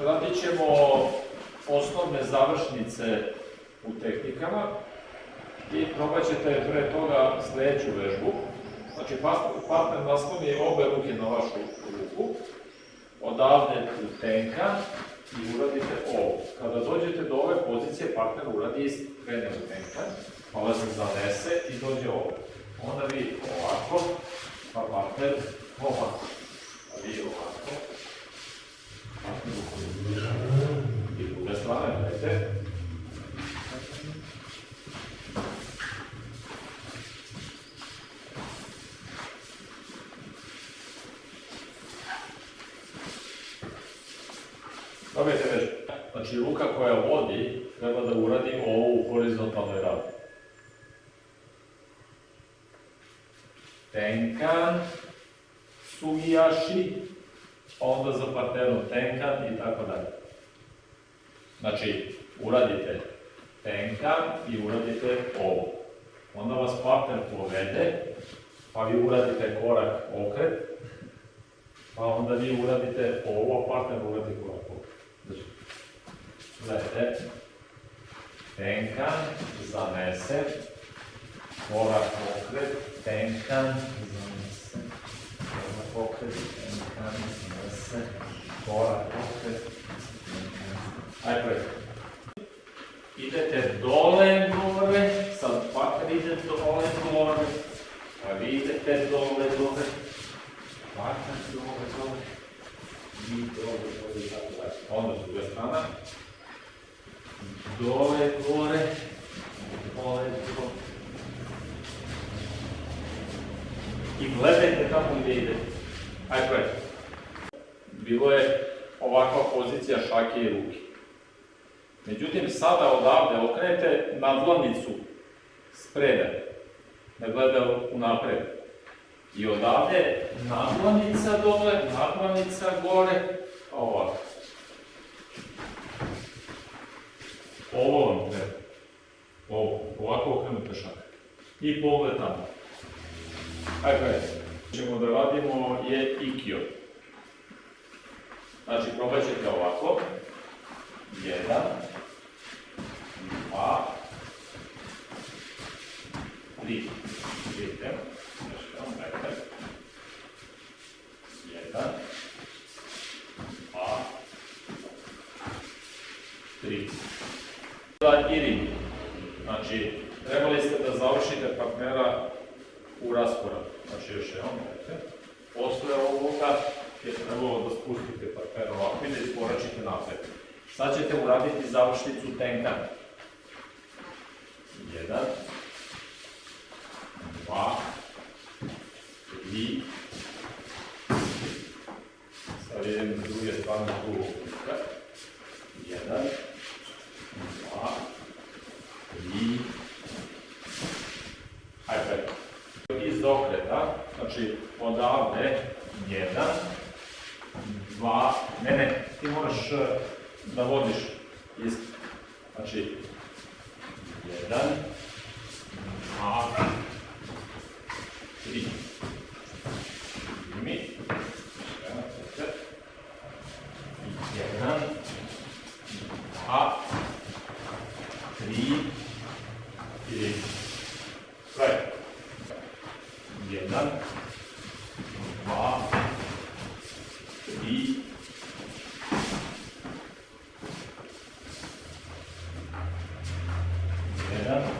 radit ćemo osnovne završnice u tehnikama i probat ćete pre toga sledeću vežbu. Znači, partner nasloni obe ruke na vašu ruku, odavde u tenka i uradite ovo. Kada dođete do ove pozicije, partner uradi isto, krene u tenka, pa vas zanese i dođe ovo. Onda vi ovako, pa partner ovako, a vi ovako, partner ovako. I druga gledajte. Dobijete već. Znači, ruka koja vodi treba da uradi ovo u horizontalnoj ravni. Tenkan, sugijaši, pa onda za partnerom tenkan i tako dalje. Znači, uradite tenkan i uradite ovo. Onda vas partner povede, pa vi uradite korak okret, pa onda vi uradite ovo, a partner uradi korak okret. Znači, gledajte, tenkan, zanese, korak okret, tenkan, zanese, korak okret, tenkan, zanese, korak okret, tenkan. Ajde. Idete dole, gore, sad partner ide dole, gore, a vi idete dole, gore, partner dole, dole, vi dole, dole, i tako dalje. Onda s druge strana, dole, gore, dole, dole. I gledajte tamo gdje idete. Ajde. Bilo je ovakva pozicija šake i ruke. Međutim, sada odavde okrenete nadlanicu spreda, da gleda u napred. I odavde nadlanica dole, nadlanica gore, ovako. Ovo vam treba. Ovo, ovako okrenuta šaka. I pogled tamo. Gledajte. ćemo da radimo je ikio. Znači, probat ćete ovako. Jedan, dva, tri. Još jedan, dajte. Jedan, dva, tri. Bila i ring. Znači, trebali ste da završite partnera u rasporadu. Znači, još jedan, dajte. Posle ovoga je trebalo da spustite partnera ovako i da iskoračite napred. Sad ćete uraditi završnicu tenka. Jedan, 3, et puis stavljenjem s druge strane drugog kuka, 1, 2, 3, hajde, iz okreta, znači odavde 1, 2, ne, ne, ti moraš da vodiš iz, znači 1, 2, tri, tri. Sve. Jedan, dva, tri, jedan, dva,